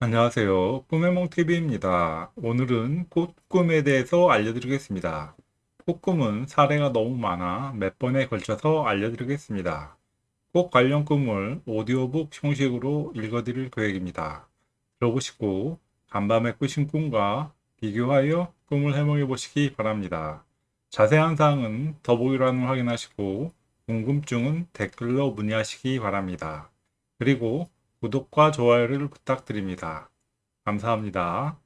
안녕하세요. 꿈해몽TV입니다. 오늘은 꽃꿈에 대해서 알려드리겠습니다. 꽃꿈은 사례가 너무 많아 몇 번에 걸쳐서 알려드리겠습니다. 꽃 관련 꿈을 오디오북 형식으로 읽어드릴 계획입니다. 들어보시고 간밤에 꾸신 꿈과 비교하여 꿈을 해몽해 보시기 바랍니다. 자세한 사항은 더보기란을 확인하시고 궁금증은 댓글로 문의하시기 바랍니다. 그리고 구독과 좋아요를 부탁드립니다. 감사합니다.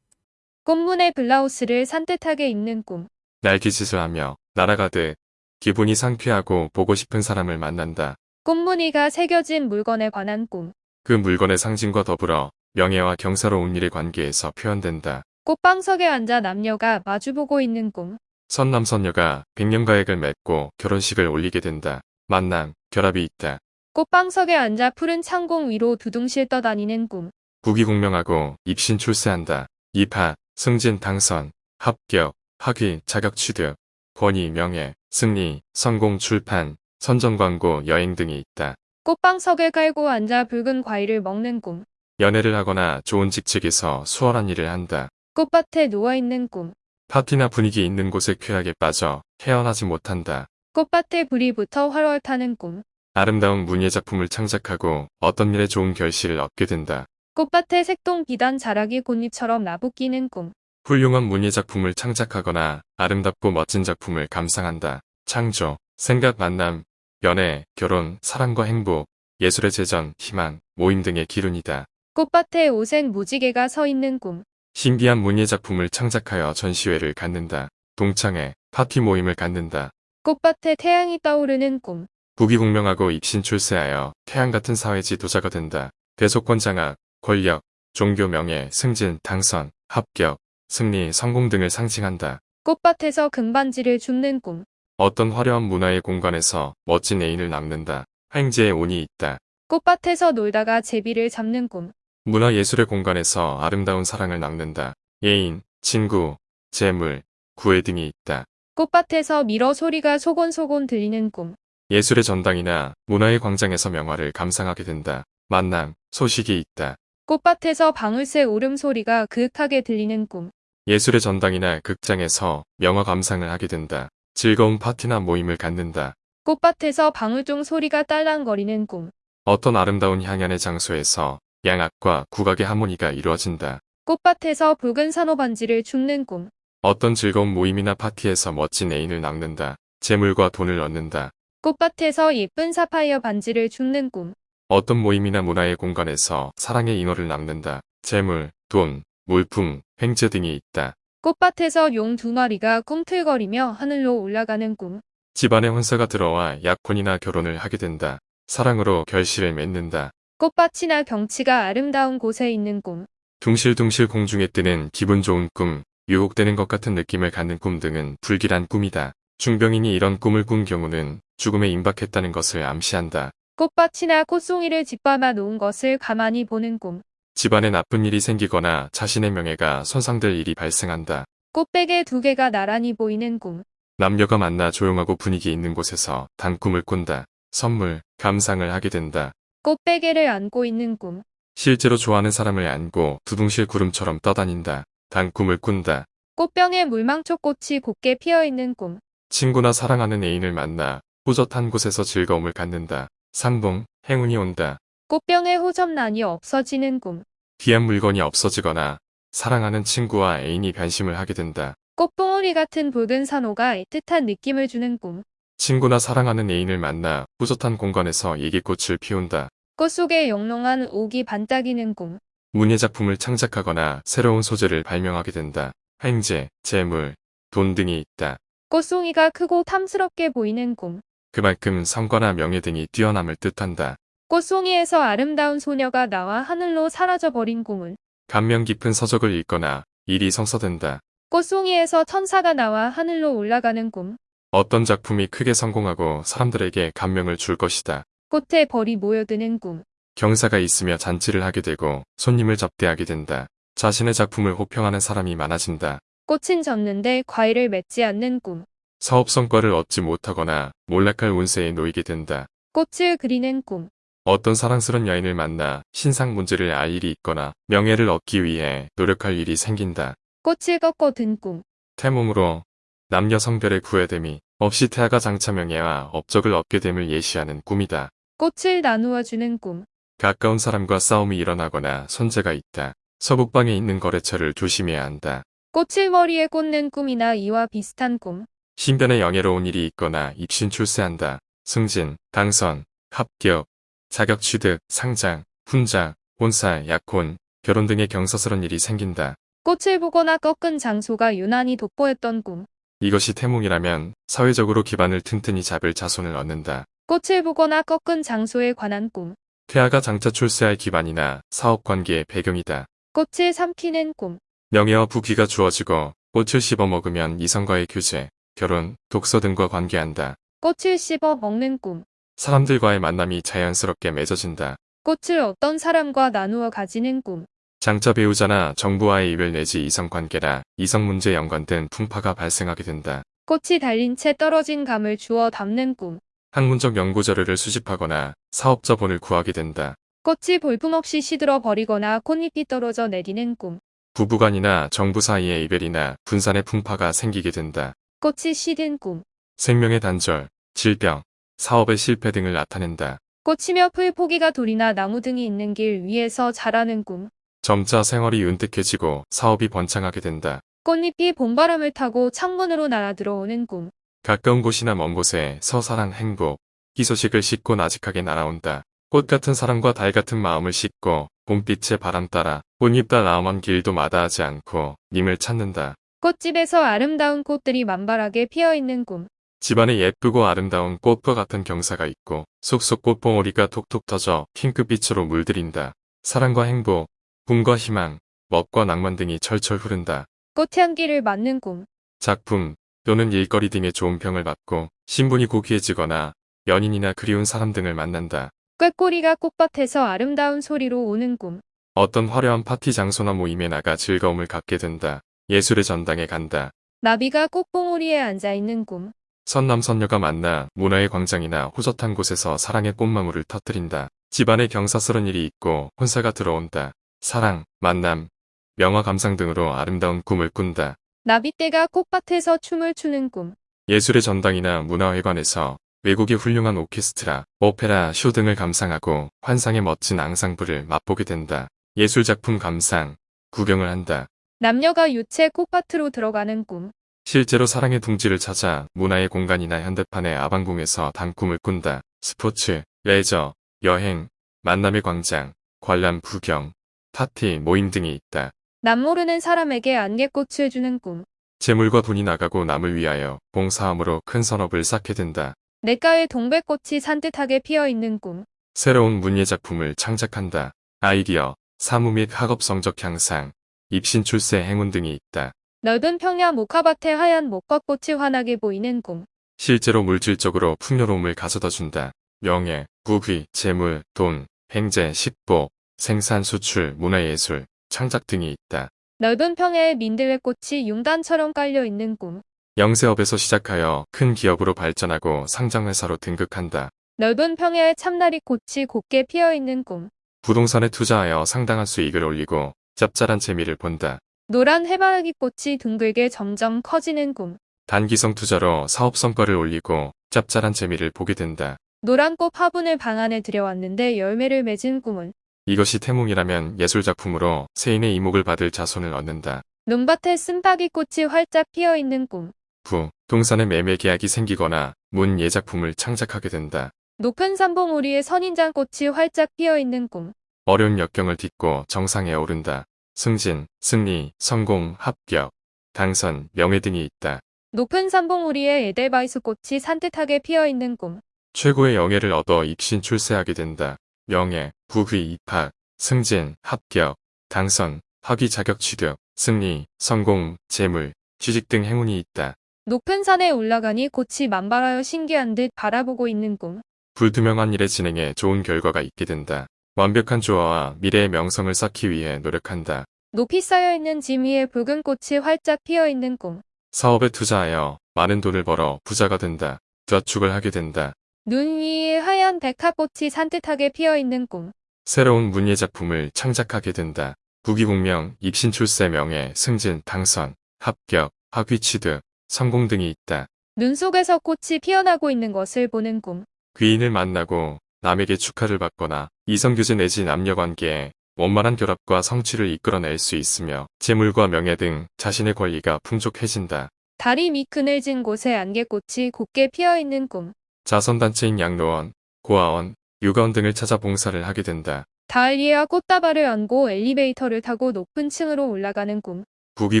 꽃무늬 블라우스를 산뜻하게 입는 꿈. 날기짓을 하며 날아가듯 기분이 상쾌하고 보고 싶은 사람을 만난다. 꽃무늬가 새겨진 물건에 관한 꿈. 그 물건의 상징과 더불어 명예와 경사로운 일의 관계에서 표현된다. 꽃방석에 앉아 남녀가 마주보고 있는 꿈. 선남선녀가 백년가액을 맺고 결혼식을 올리게 된다. 만남, 결합이 있다. 꽃방석에 앉아 푸른 창공 위로 두둥실 떠다니는 꿈. 국위공명하고 입신 출세한다. 입하, 승진 당선, 합격, 학위, 자격 취득, 권위, 명예, 승리, 성공, 출판, 선전 광고, 여행 등이 있다. 꽃방석을 깔고 앉아 붉은 과일을 먹는 꿈. 연애를 하거나 좋은 직책에서 수월한 일을 한다. 꽃밭에 누워있는 꿈. 파티나 분위기 있는 곳에 쾌하게 빠져 헤어나지 못한다. 꽃밭에 불이 붙어 활활 타는 꿈. 아름다운 문예 작품을 창작하고 어떤 일에 좋은 결실을 얻게 된다. 꽃밭에 색동 비단 자락이 꽃잎처럼 나부끼는 꿈. 훌륭한 문예 작품을 창작하거나 아름답고 멋진 작품을 감상한다. 창조, 생각, 만남, 연애, 결혼, 사랑과 행복, 예술의 재전, 희망, 모임 등의 기운이다. 꽃밭에 오센 무지개가 서 있는 꿈. 신비한 문예 작품을 창작하여 전시회를 갖는다. 동창회, 파티 모임을 갖는다. 꽃밭에 태양이 떠오르는 꿈. 부귀공명하고 입신 출세하여 태양 같은 사회 지도자가 된다. 대속권 장악, 권력, 종교 명예, 승진, 당선, 합격, 승리, 성공 등을 상징한다. 꽃밭에서 금반지를 줍는 꿈. 어떤 화려한 문화의 공간에서 멋진 애인을 낳는다. 횡재의 운이 있다. 꽃밭에서 놀다가 제비를 잡는 꿈. 문화예술의 공간에서 아름다운 사랑을 낳는다. 애인, 친구, 재물, 구애 등이 있다. 꽃밭에서 밀어 소리가 소곤소곤 들리는 꿈. 예술의 전당이나 문화의 광장에서 명화를 감상하게 된다. 만남, 소식이 있다. 꽃밭에서 방울새 울음소리가 그윽하게 들리는 꿈. 예술의 전당이나 극장에서 명화 감상을 하게 된다. 즐거운 파티나 모임을 갖는다. 꽃밭에서 방울종 소리가 딸랑거리는 꿈. 어떤 아름다운 향연의 장소에서 양악과 국악의 하모니가 이루어진다. 꽃밭에서 붉은 산호반지를 줍는 꿈. 어떤 즐거운 모임이나 파티에서 멋진 애인을 낳는다. 재물과 돈을 얻는다. 꽃밭에서 예쁜 사파이어 반지를 줍는 꿈. 어떤 모임이나 문화의 공간에서 사랑의 인호를 낳는다. 재물, 돈, 물품, 횡재 등이 있다. 꽃밭에서 용 두 마리가 꿈틀거리며 하늘로 올라가는 꿈. 집안에 혼사가 들어와 약혼이나 결혼을 하게 된다. 사랑으로 결실을 맺는다. 꽃밭이나 경치가 아름다운 곳에 있는 꿈. 둥실둥실 공중에 뜨는 기분 좋은 꿈, 유혹되는 것 같은 느낌을 갖는 꿈 등은 불길한 꿈이다. 중병인이 이런 꿈을 꾼 경우는 죽음에 임박했다는 것을 암시한다. 꽃밭이나 꽃송이를 짓밟아 놓은 것을 가만히 보는 꿈. 집안에 나쁜 일이 생기거나 자신의 명예가 손상될 일이 발생한다. 꽃베개 두 개가 나란히 보이는 꿈. 남녀가 만나 조용하고 분위기 있는 곳에서 단꿈을 꾼다. 선물, 감상을 하게 된다. 꽃베개를 안고 있는 꿈. 실제로 좋아하는 사람을 안고 두둥실 구름처럼 떠다닌다. 단꿈을 꾼다. 꽃병에 물망초 꽃이 곱게 피어있는 꿈. 친구나 사랑하는 애인을 만나 호젓한 곳에서 즐거움을 갖는다. 상봉, 행운이 온다. 꽃병에 호접란이 없어지는 꿈. 귀한 물건이 없어지거나 사랑하는 친구와 애인이 변심을 하게 된다. 꽃봉오리 같은 붉은 산호가 애틋한 느낌을 주는 꿈. 친구나 사랑하는 애인을 만나 호젓한 공간에서 얘기꽃을 피운다. 꽃 속에 영롱한 옥이 반짝이는 꿈. 문예 작품을 창작하거나 새로운 소재를 발명하게 된다. 횡재, 재물, 돈 등이 있다. 꽃송이가 크고 탐스럽게 보이는 꿈. 그만큼 성과나 명예 등이 뛰어남을 뜻한다. 꽃송이에서 아름다운 소녀가 나와 하늘로 사라져버린 꿈은 감명 깊은 서적을 읽거나 일이 성사된다. 꽃송이에서 천사가 나와 하늘로 올라가는 꿈. 어떤 작품이 크게 성공하고 사람들에게 감명을 줄 것이다. 꽃에 벌이 모여드는 꿈. 경사가 있으며 잔치를 하게 되고 손님을 접대하게 된다. 자신의 작품을 호평하는 사람이 많아진다. 꽃은 졌는데 과일을 맺지 않는 꿈. 사업 성과를 얻지 못하거나 몰락할 운세에 놓이게 된다. 꽃을 그리는 꿈. 어떤 사랑스런 여인을 만나 신상 문제를 알 일이 있거나 명예를 얻기 위해 노력할 일이 생긴다. 꽃을 꺾어 든 꿈. 태몽으로 남녀 성별의 구애됨이 없이 태아가 장차 명예와 업적을 얻게 됨을 예시하는 꿈이다. 꽃을 나누어 주는 꿈. 가까운 사람과 싸움이 일어나거나 손재가 있다. 서북방에 있는 거래처를 조심해야 한다. 꽃을 머리에 꽂는 꿈이나 이와 비슷한 꿈. 신변에 영예로운 일이 있거나 입신 출세한다. 승진, 당선, 합격, 자격 취득, 상장, 훈장, 혼사, 약혼, 결혼 등의 경사스런 일이 생긴다. 꽃을 보거나 꺾은 장소가 유난히 돋보였던 꿈. 이것이 태몽이라면 사회적으로 기반을 튼튼히 잡을 자손을 얻는다. 꽃을 보거나 꺾은 장소에 관한 꿈. 태아가 장차 출세할 기반이나 사업 관계의 배경이다. 꽃을 삼키는 꿈. 명예와 부귀가 주어지고 꽃을 씹어 먹으면 이성과의 교제, 결혼, 독서 등과 관계한다. 꽃을 씹어 먹는 꿈. 사람들과의 만남이 자연스럽게 맺어진다. 꽃을 어떤 사람과 나누어 가지는 꿈. 장차 배우자나 정부와의 이별 내지 이성 관계나 이성 문제 연관된 풍파가 발생하게 된다. 꽃이 달린 채 떨어진 감을 주워 담는 꿈. 학문적 연구 자료를 수집하거나 사업 자본을 구하게 된다. 꽃이 볼품없이 시들어 버리거나 콧잎이 떨어져 내리는 꿈. 부부간이나 정부 사이의 이별이나 분산의 풍파가 생기게 된다. 꽃이 시든 꿈. 생명의 단절, 질병, 사업의 실패 등을 나타낸다. 꽃이며 풀 포기가 돌이나 나무 등이 있는 길 위에서 자라는 꿈. 점차 생활이 윤택해지고 사업이 번창하게 된다. 꽃잎이 봄바람을 타고 창문으로 날아 들어오는 꿈. 가까운 곳이나 먼 곳에서 사랑 행복, 희소식을 싣고 나직하게 날아온다. 꽃 같은 사랑과 달 같은 마음을 싣고 봄빛의 바람 따라 꽃잎 달 나오만 길도 마다하지 않고 님을 찾는다. 꽃집에서 아름다운 꽃들이 만발하게 피어 있는 꿈. 집안에 예쁘고 아름다운 꽃과 같은 경사가 있고 속속 꽃봉오리가 톡톡 터져 핑크빛으로 물들인다. 사랑과 행복, 꿈과 희망, 멋과 낭만 등이 철철 흐른다. 꽃향기를 맡는 꿈. 작품 또는 일거리 등의 좋은 평을 받고 신분이 고귀해지거나 연인이나 그리운 사람 등을 만난다. 꾀꼬리가 꽃밭에서 아름다운 소리로 오는 꿈. 어떤 화려한 파티 장소나 모임에 나가 즐거움을 갖게 된다. 예술의 전당에 간다. 나비가 꽃봉오리에 앉아 있는 꿈. 선남선녀가 만나 문화의 광장이나 호젓한 곳에서 사랑의 꽃망울을 터뜨린다. 집안에 경사스런 일이 있고 혼사가 들어온다. 사랑, 만남, 명화 감상 등으로 아름다운 꿈을 꾼다. 나비떼가 꽃밭에서 춤을 추는 꿈. 예술의 전당이나 문화회관에서 외국의 훌륭한 오케스트라, 오페라, 쇼 등을 감상하고 환상의 멋진 앙상블을 맛보게 된다. 예술작품 감상, 구경을 한다. 남녀가 유채 꽃밭으로 들어가는 꿈. 실제로 사랑의 둥지를 찾아 문화의 공간이나 현대판의 아방궁에서 단 꿈을 꾼다. 스포츠, 레저, 여행, 만남의 광장, 관람 구경, 파티, 모임 등이 있다. 남 모르는 사람에게 안개꽃을 주는 꿈. 재물과 돈이 나가고 남을 위하여 봉사함으로 큰 선업을 쌓게 된다. 냇가에 동백꽃이 산뜻하게 피어 있는 꿈. 새로운 문예 작품을 창작한다. 아이디어, 사무 및 학업 성적 향상, 입신 출세 행운 등이 있다. 넓은 평야 모카밭에 하얀 목과꽃이 환하게 보이는 꿈. 실제로 물질적으로 풍요로움을 가져다 준다. 명예, 부귀, 재물, 돈, 행제, 식보, 생산, 수출, 문화예술, 창작 등이 있다. 넓은 평야에 민들레 꽃이 융단처럼 깔려 있는 꿈. 영세업에서 시작하여 큰 기업으로 발전하고 상장회사로 등극한다. 넓은 평야에 참나리 꽃이 곱게 피어 있는 꿈. 부동산에 투자하여 상당한 수익을 올리고 짭짤한 재미를 본다. 노란 해바라기 꽃이 둥글게 점점 커지는 꿈. 단기성 투자로 사업 성과를 올리고 짭짤한 재미를 보게 된다. 노란 꽃 화분을 방 안에 들여왔는데 열매를 맺은 꿈은 이것이 태몽이라면 예술작품으로 세인의 이목을 받을 자손을 얻는다. 논밭에 쓴바귀 꽃이 활짝 피어 있는 꿈. 부동산의 매매 계약이 생기거나 문예작품을 창작하게 된다. 높은 산봉우리에 선인장 꽃이 활짝 피어 있는 꿈. 어려운 역경을 딛고 정상에 오른다. 승진, 승리, 성공, 합격, 당선, 명예 등이 있다. 높은 산봉우리에 에델바이스 꽃이 산뜻하게 피어 있는 꿈. 최고의 영예를 얻어 입신 출세하게 된다. 명예, 부귀, 입학, 승진, 합격, 당선, 학위 자격 취득, 승리, 성공, 재물, 취직 등 행운이 있다. 높은 산에 올라가니 꽃이 만발하여 신기한 듯 바라보고 있는 꿈. 불투명한 일의 진행에 좋은 결과가 있게 된다. 완벽한 조화와 미래의 명성을 쌓기 위해 노력한다. 높이 쌓여있는 짐 위에 붉은 꽃이 활짝 피어 있는 꿈. 사업에 투자하여 많은 돈을 벌어 부자가 된다. 저축을 하게 된다. 눈 위에 하얀 하얀 백합꽃이 산뜻하게 피어있는 꿈. 새로운 문예 작품을 창작하게 된다. 부귀공명, 입신출세 명예, 승진, 당선, 합격, 학위 취득, 성공 등이 있다. 눈 속에서 꽃이 피어나고 있는 것을 보는 꿈. 귀인을 만나고 남에게 축하를 받거나 이성교제 내지 남녀관계에 원만한 결합과 성취를 이끌어낼 수 있으며 재물과 명예 등 자신의 권리가 풍족해진다. 달이 미그늘진 곳에 안개꽃이 곱게 피어있는 꿈. 자선단체인 양로원, 고아원, 육아원 등을 찾아 봉사를 하게 된다. 다알리와 꽃다발을 안고 엘리베이터를 타고 높은 층으로 올라가는 꿈. 부귀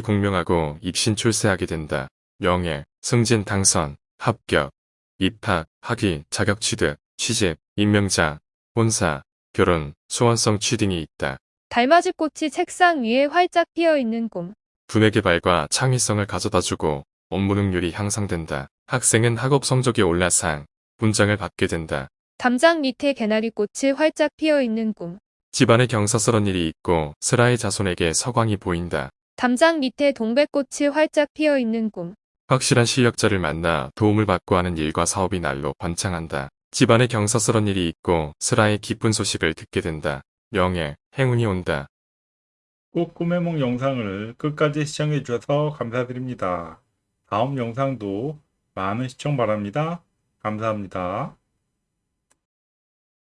공명하고 입신 출세하게 된다. 명예, 승진 당선, 합격, 입학, 학위, 자격 취득, 취직, 임명장, 혼사, 결혼, 소원성 취등이 있다. 달맞이 꽃이 책상 위에 활짝 피어있는 꿈. 분의 개발과 창의성을 가져다주고 업무 능률이 향상된다. 학생은 학업 성적이 올라상, 분장을 받게 된다. 담장 밑에 개나리 꽃이 활짝 피어있는 꿈. 집안에 경사스런 일이 있고 슬아의 자손에게 서광이 보인다. 담장 밑에 동백꽃이 활짝 피어있는 꿈. 확실한 실력자를 만나 도움을 받고 하는 일과 사업이 날로 번창한다. 집안에 경사스런 일이 있고 슬아의 기쁜 소식을 듣게 된다. 명예, 행운이 온다. 꽃꿈의 몽 영상을 끝까지 시청해 주셔서 감사드립니다. 다음 영상도 많은 시청 바랍니다. 감사합니다.